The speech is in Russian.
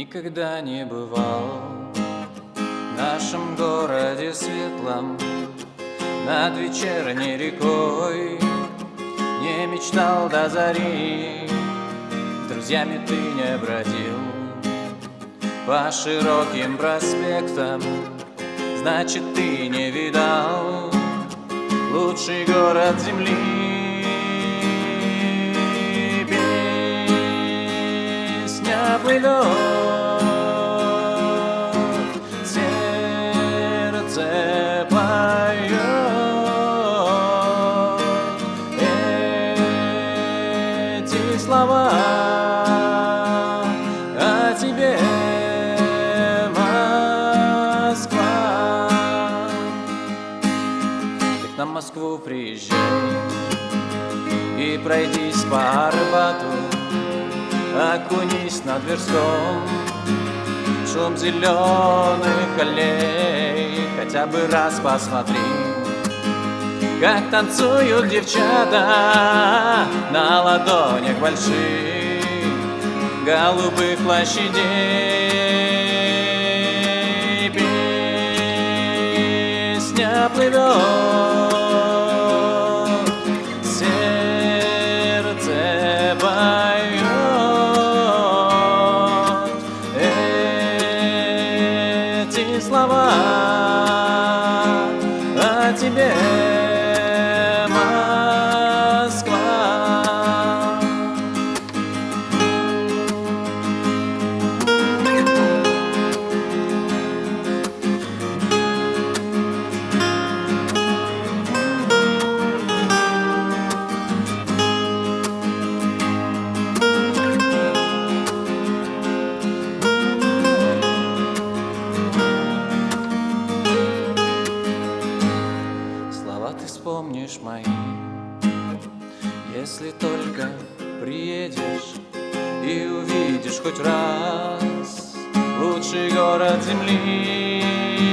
никогда не бывал. В нашем городе светлом Над вечерней рекой Не мечтал до зари. Друзьями ты не бродил По широким проспектам Значит, ты не видал Лучший город земли. Плывет, слова о тебе, Москва. Так на Москву приезжай и пройдись по Арбату Окунись на Тверском Шум зеленых аллей Хотя бы раз посмотри Как танцуют девчата На ладонях больших Голубых площадей Песня плывет слова о тебе. amar. Вспомнишь мои. Если только приедешь и увидишь хоть раз Лучший город земли